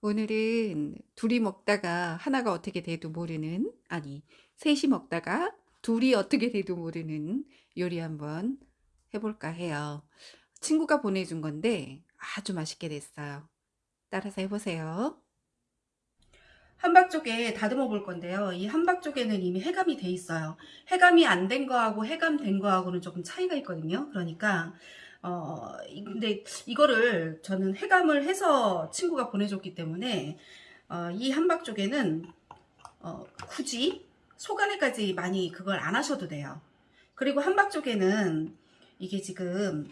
오늘은 둘이 먹다가 하나가 어떻게 돼도 모르는, 아니, 셋이 먹다가 둘이 어떻게 돼도 모르는 요리 한번 해볼까 해요. 친구가 보내준 건데 아주 맛있게 됐어요. 따라서 해보세요. 함박조개 다듬어 볼 건데요. 이 함박조개는 이미 해감이 돼 있어요. 해감이 안 된 거하고 해감된 거하고는 조금 차이가 있거든요. 그러니까 어 근데 이거를 저는 해감을 해서 친구가 보내줬기 때문에 어, 이 함박조개는 어, 굳이 속안에까지 많이 그걸 안 하셔도 돼요. 그리고 함박조개는 이게 지금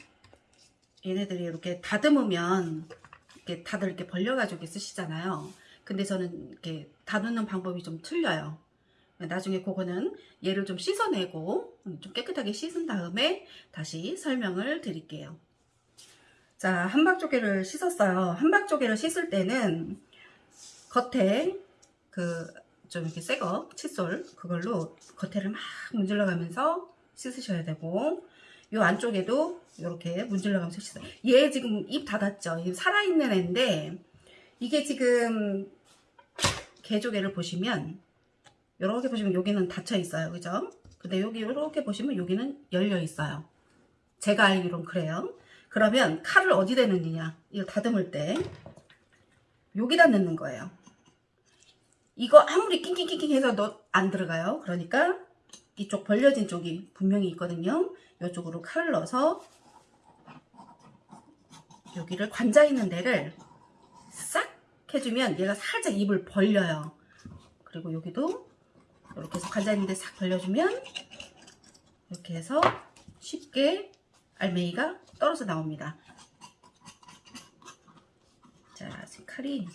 얘네들이 이렇게 다듬으면 이렇게 다들 이렇게 벌려가지고 쓰시잖아요. 근데 저는 이렇게 다듬는 방법이 좀 틀려요. 나중에 그거는 얘를 좀 씻어내고 좀 깨끗하게 씻은 다음에 다시 설명을 드릴게요. 자, 함박조개를 씻었어요. 함박조개를 씻을 때는 겉에 그 좀 이렇게 새거 칫솔 그걸로 겉에를 막 문질러 가면서 씻으셔야 되고 요 안쪽에도 이렇게 문질러 가면서 씻어요. 얘 지금 입 닫았죠? 살아있는 애인데 이게 지금 개조개를 보시면 이렇게 보시면 여기는 닫혀 있어요. 그죠? 근데 여기 이렇게 보시면 여기는 열려 있어요. 제가 알기론 그래요. 그러면 칼을 어디다 넣느냐? 이거 다듬을 때 여기다 넣는 거예요. 이거 아무리 낑낑낑낑 해서 너 안 들어가요. 그러니까 이쪽 벌려진 쪽이 분명히 있거든요. 이쪽으로 칼을 넣어서 여기를 관자 있는 데를 싹 해주면 얘가 살짝 입을 벌려요. 그리고 여기도 이렇게 해서 관자 있는 데싹 벌려주면 이렇게 해서 쉽게 알맹이가 떨어져 나옵니다. 자, 지금 칼이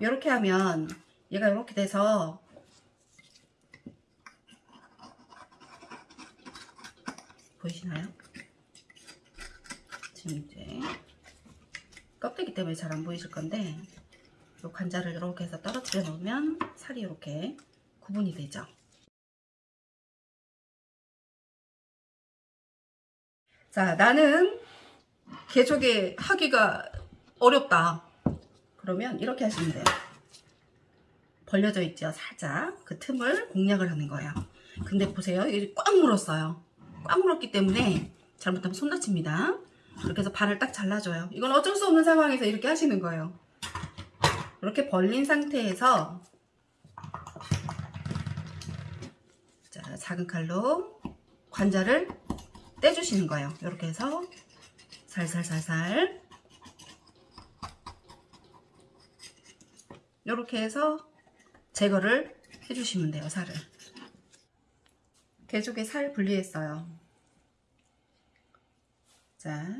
이렇게 하면 얘가 이렇게 돼서 보이시나요? 지금 이제 껍데기 때문에 잘 안 보이실 건데 이 관자를 이렇게 해서 떨어뜨려 놓으면 살이 이렇게 구분이 되죠. 자, 나는 개조개 하기가 어렵다. 그러면 이렇게 하시면 돼요. 벌려져 있죠, 살짝. 그 틈을 공략을 하는 거예요. 근데 보세요, 이게 꽉 물었어요. 꽉 물었기 때문에 잘못하면 손 다칩니다. 이렇게 해서 발을 딱 잘라줘요. 이건 어쩔 수 없는 상황에서 이렇게 하시는 거예요. 이렇게 벌린 상태에서 자, 작은 칼로 관자를 떼주시는 거예요. 이렇게 해서 살살살살 이렇게 해서 제거를 해주시면 돼요. 살을. 개조개 살 분리했어요. 자,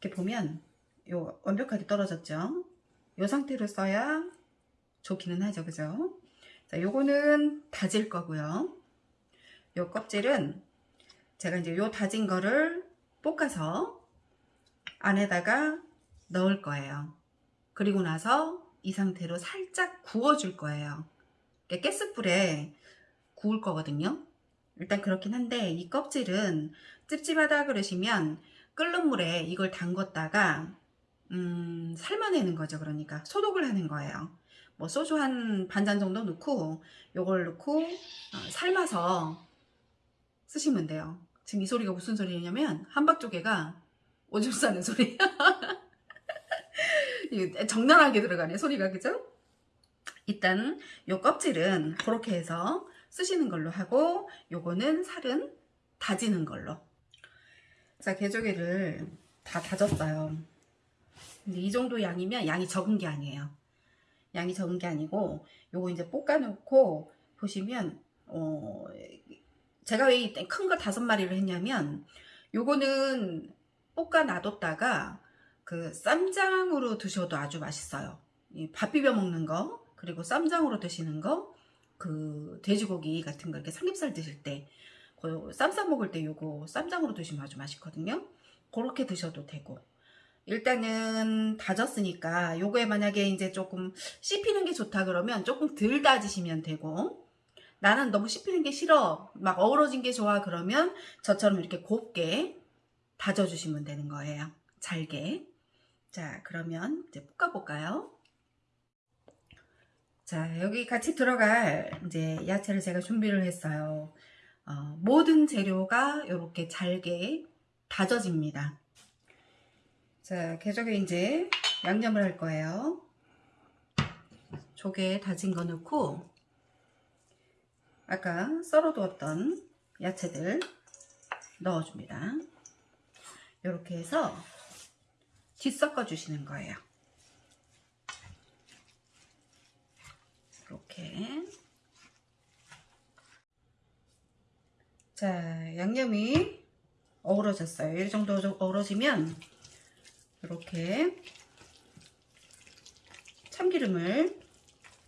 이렇게 보면 요 완벽하게 떨어졌죠. 요 상태로 써야 좋기는 하죠. 그죠? 자, 요거는 다질 거고요. 요 껍질은 제가 이제 요 다진 거를 볶아서 안에다가 넣을 거예요. 그리고 나서 이 상태로 살짝 구워 줄 거예요. 가스불에 구울 거거든요. 일단 그렇긴 한데 이 껍질은 찝찝하다 그러시면 끓는 물에 이걸 담궜다가 음, 삶아내는 거죠. 그러니까 소독을 하는 거예요. 뭐 소주 한 반잔 정도 넣고 요걸 넣고 어, 삶아서 쓰시면 돼요. 지금 이 소리가 무슨 소리냐면 함박조개가 오줌 싸는 소리. 정나하게 들어가네 소리가 그죠? 일단 요 껍질은 그렇게 해서 쓰시는 걸로 하고 요거는 살은 다지는 걸로 자 개조개를 다 다졌어요 근데 이 정도 양이면 양이 적은 게 아니에요. 양이 적은 게 아니고 요거 이제 볶아 놓고 보시면 어 제가 왜큰거 다섯 마리를 했냐면 요거는 볶아 놔뒀다가 그 쌈장으로 드셔도 아주 맛있어요. 밥 비벼 먹는 거 그리고 쌈장으로 드시는 거 그 돼지고기 같은 거 이렇게 삼겹살 드실 때 쌈싸 먹을 때 요거 쌈장으로 드시면 아주 맛있거든요. 그렇게 드셔도 되고 일단은 다졌으니까 요거에 만약에 이제 조금 씹히는 게 좋다 그러면 조금 덜 다지시면 되고 나는 너무 씹히는 게 싫어 막 어우러진 게 좋아 그러면 저처럼 이렇게 곱게 다져주시면 되는 거예요 잘게 자, 그러면 이제 볶아볼까요? 자, 여기 같이 들어갈 이제 야채를 제가 준비를 했어요. 어, 모든 재료가 이렇게 잘게 다져집니다. 자, 개조개 이제 양념을 할 거예요. 조개 다진 거 넣고 아까 썰어두었던 야채들 넣어줍니다. 이렇게 해서 뒤섞어 주시는 거예요. 이렇게 자 양념이 어우러졌어요. 이 정도 어우러지면 이렇게 참기름을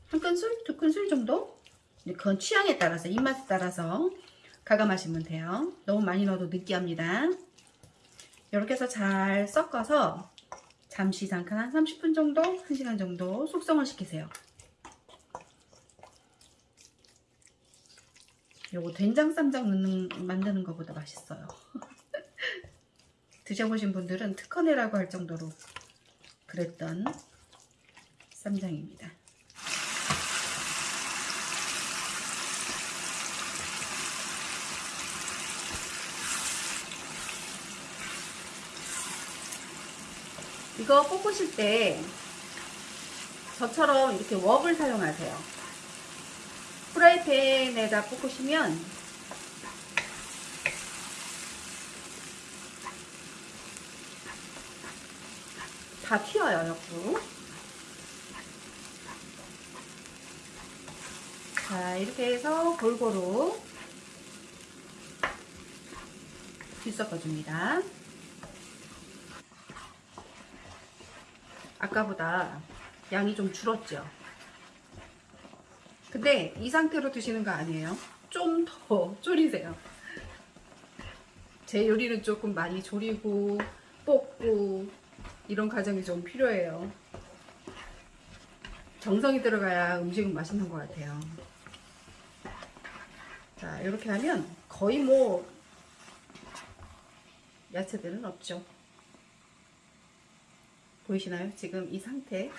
한 큰술, 두 큰술 정도 그건 취향에 따라서 입맛에 따라서 가감하시면 돼요. 너무 많이 넣어도 느끼합니다. 이렇게 해서 잘 섞어서 잠시 잠깐 한 30분 정도, 1시간 정도 숙성을 시키세요. 요거 된장 쌈장 넣는 만드는 것보다 맛있어요. 드셔보신 분들은 특허내라고 할 정도로 그랬던 쌈장입니다. 이거 볶으실 때 저처럼 이렇게 웍을 사용하세요. 프라이팬에다 볶으시면 다 튀어요, 옆으로. 자, 이렇게 해서 골고루 뒤섞어줍니다. 아까보다 양이 좀 줄었죠. 근데 이 상태로 드시는 거 아니에요. 좀 더 졸이세요. 제 요리는 조금 많이 졸이고 볶고 이런 과정이 좀 필요해요. 정성이 들어가야 음식은 맛있는 것 같아요. 자, 이렇게 하면 거의 뭐 야채들은 없죠. 보이시나요? 지금 이 상태.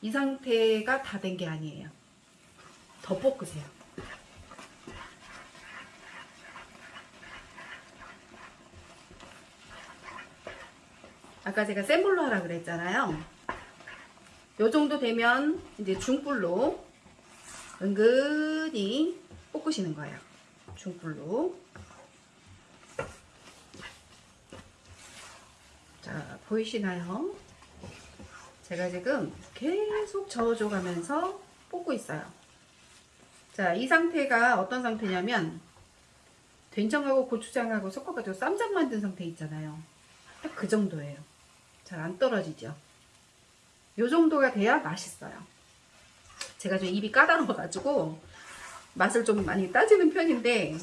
이 상태가 다 된 게 아니에요. 더 볶으세요. 아까 제가 센 불로 하라 그랬잖아요. 요 정도 되면 이제 중불로 은근히 볶으시는 거예요. 중불로. 자, 보이시나요? 제가 지금 계속 저어줘 가면서 볶고 있어요. 자, 이 상태가 어떤 상태냐면 된장하고 고추장하고 섞어가지고 쌈장 만든 상태 있잖아요. 딱 그 정도예요. 잘 안 떨어지죠. 요 정도가 돼야 맛있어요. 제가 좀 입이 까다로워가지고 맛을 좀 많이 따지는 편인데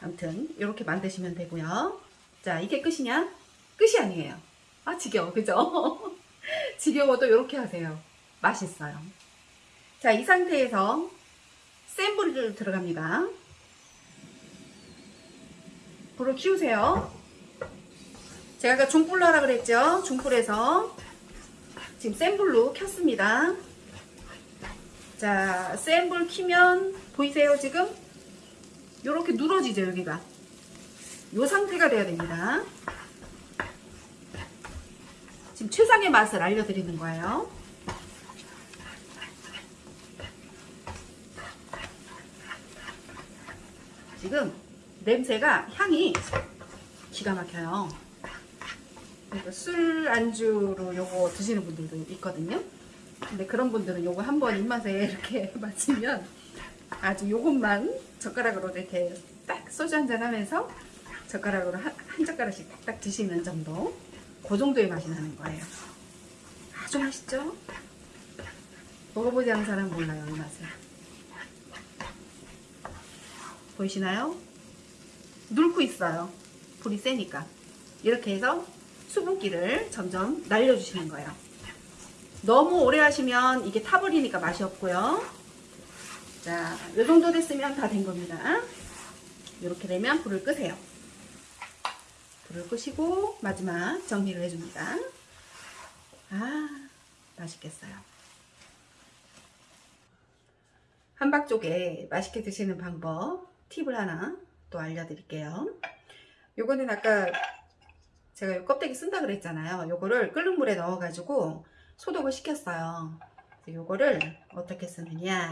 아무튼 이렇게 만드시면 되고요. 자, 이게 끝이냐? 끝이 아니에요. 아, 지겨워. 그죠? 지겨워도 이렇게 하세요. 맛있어요. 자, 이 상태에서 센 불을 들어갑니다. 불을 키우세요. 제가 아까 중불로 하라 그랬죠? 중불에서 지금 센 불로 켰습니다. 자, 센불 키면 보이세요, 지금? 이렇게 누러지죠, 여기가. 이 상태가 돼야 됩니다. 지금 최상의 맛을 알려드리는 거예요. 지금 냄새가 향이 기가 막혀요. 그러니까 술 안주로 요거 드시는 분들도 있거든요. 근데 그런 분들은 요거 한번 입맛에 이렇게 맞추면 아주 요것만 젓가락으로 이렇게 딱 소주 한잔 하면서 젓가락으로 한, 한 젓가락씩 딱딱 드시는 정도 그 정도의 맛이 나는 거예요 아주 맛있죠? 먹어보지 않은 사람 몰라요 이 맛을 보이시나요? 눌고 있어요 불이 세니까 이렇게 해서 수분기를 점점 날려주시는 거예요 너무 오래 하시면 이게 타버리니까 맛이 없고요 자, 이 정도 됐으면 다 된 겁니다 이렇게 되면 불을 끄세요 불을 끄시고 마지막 정리를 해줍니다. 아 맛있겠어요. 한박쪽에 맛있게 드시는 방법 팁을 하나 또 알려드릴게요. 요거는 아까 제가 요 껍데기 쓴다 그랬잖아요. 요거를 끓는 물에 넣어 가지고 소독을 시켰어요. 요거를 어떻게 쓰느냐.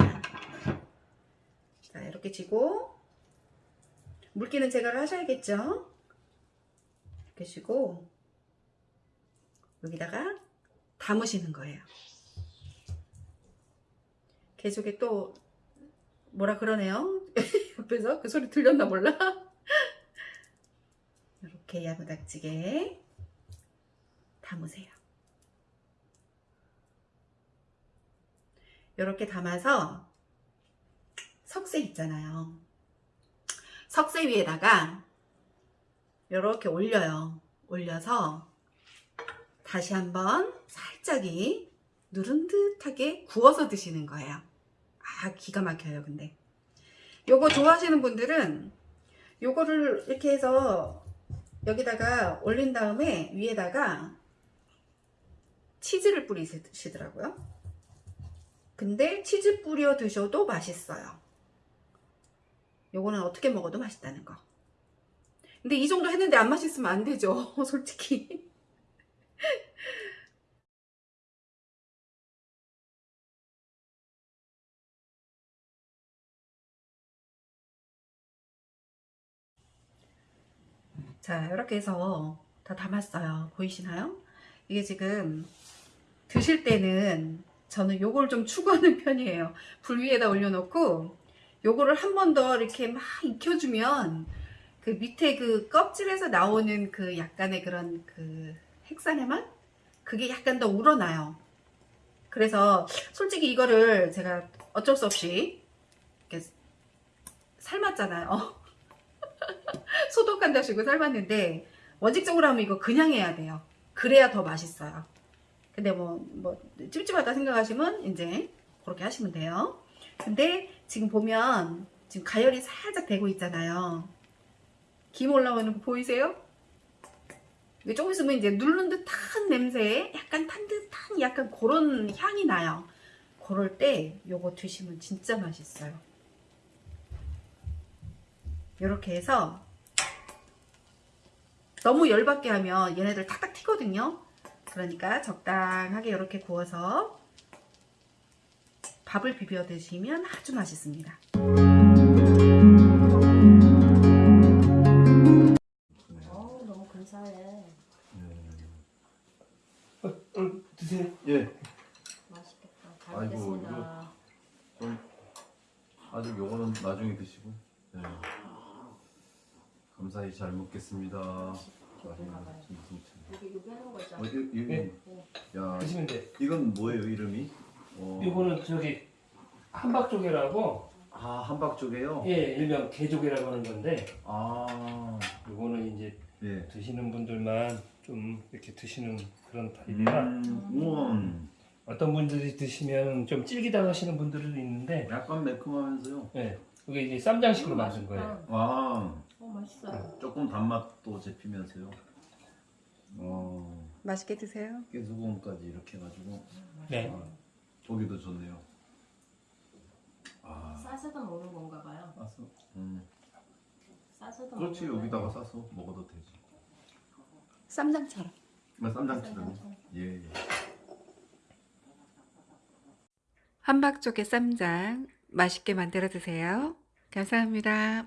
자, 이렇게 쥐고 물기는 제거를 하셔야겠죠. 이렇게 쥐고 여기다가 담으시는 거예요. 계속에 또 뭐라 그러네요. 옆에서 그 소리 들렸나 몰라. 이렇게 야무닥지게 담으세요. 이렇게 담아서 석쇠 있잖아요. 석쇠 위에다가 이렇게 올려요. 올려서 다시 한번 살짝이 누른 듯하게 구워서 드시는 거예요. 아 기가 막혀요 근데 요거 좋아하시는 분들은 요거를 이렇게 해서 여기다가 올린 다음에 위에다가 치즈를 뿌리시더라고요. 근데 치즈 뿌려 드셔도 맛있어요. 요거는 어떻게 먹어도 맛있다는 거. 근데 이 정도 했는데 안 맛있으면 안 되죠 솔직히 자 이렇게 해서 다 담았어요 보이시나요? 이게 지금 드실 때는 저는 요걸 좀 추구하는 편이에요 불 위에다 올려놓고 요거를 한 번 더 이렇게 막 익혀주면 그 밑에 그 껍질에서 나오는 그 약간의 그런 그 핵산의 맛? 그게 약간 더 우러나요 그래서 솔직히 이거를 제가 어쩔 수 없이 삶았잖아요 소독한다시고 삶았는데 원칙적으로 하면 이거 그냥 해야 돼요. 그래야 더 맛있어요. 근데 뭐, 뭐, 찝찝하다 생각하시면 이제 그렇게 하시면 돼요. 근데 지금 보면 지금 가열이 살짝 되고 있잖아요. 김 올라오는 거 보이세요? 조금 있으면 이제 누른 듯한 냄새에 약간 탄 듯한 약간 그런 향이 나요. 그럴 때 요거 드시면 진짜 맛있어요. 이렇게 해서 너무 열받게 하면 얘네들 탁탁 튀거든요 그러니까 적당하게 이렇게 구워서 밥을 비벼 드시면 아주 맛있습니다 어우 너무 근사해. 어, 어, 드세요. 예, 맛있겠다. 잘 아이고, 먹겠습니다. 좀 아직 요거는 나중에 드시고. 네. 감사히 잘 먹겠습니다. 조금 가봐요. 무슨 참. 여기 여기 하는 거 있잖아. 어, 이, 이, 네. 야, 드시면 돼. 이건 뭐예요 이름이? 어, 이거는 저기 한박조개라고 아 한박조개요? 예 일명 개조개라고 하는 건데 아, 이거는 이제 예. 드시는 분들만 좀 이렇게 드시는 그런 타입이라 음, 우와, 어떤 분들이 드시면 좀 질기다 하시는 분들도 있는데 약간 매콤하면서요. 예 이게 이제 쌈장식으로 만든 거예요. 와, 어 맛있어요. 조금 단맛도 잡히면서요. 어, 맛있게 드세요 깨소금까지 이렇게 해가지고 네. 아, 보기도 좋네요. 아, 싸서도 먹는 건가 봐요. 싸서. 음. 싸서도 그렇지 먹는 거예요. 여기다가 싸서 먹어도 되지. 쌈장처럼 아, 쌈장처럼. 쌈장처럼. 예. 예. 한박쪽의 쌈장 맛있게 만들어 드세요. 감사합니다.